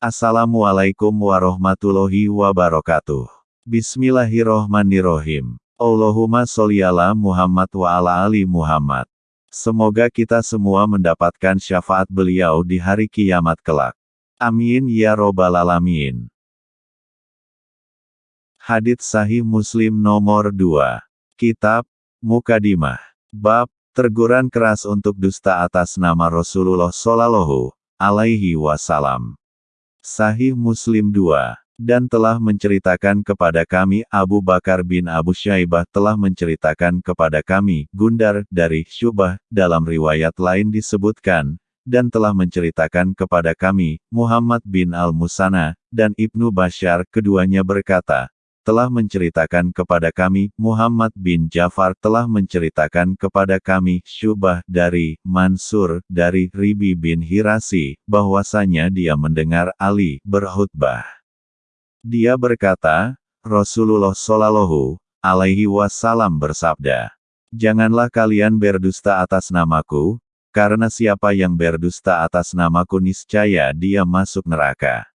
Assalamualaikum warahmatullahi wabarakatuh. Bismillahirrohmanirrohim. Allahumma sholli ala Muhammad wa ala ali Muhammad. Semoga kita semua mendapatkan syafaat beliau di hari kiamat kelak. Amin ya robbal alamin. Hadits Sahih Muslim nomor 2. Kitab Mukadimah. Bab Terguran keras untuk dusta atas nama Rasulullah Shallallahu alaihi wasallam. Sahih Muslim 2 dan telah menceritakan kepada kami Abu Bakar bin Abu Syaibah telah menceritakan kepada kami Gundar dari Syubah dalam riwayat lain disebutkan dan telah menceritakan kepada kami Muhammad bin Al-Musana dan Ibnu Bashar keduanya berkata telah menceritakan kepada kami, Muhammad bin Jafar telah menceritakan kepada kami, Syubah dari Mansur dari Ribi bin Hirasi, bahwasanya dia mendengar Ali berkhutbah. Dia berkata, Rasulullah Shallallahu alaihi wasallam bersabda, Janganlah kalian berdusta atas namaku, karena siapa yang berdusta atas namaku niscaya dia masuk neraka.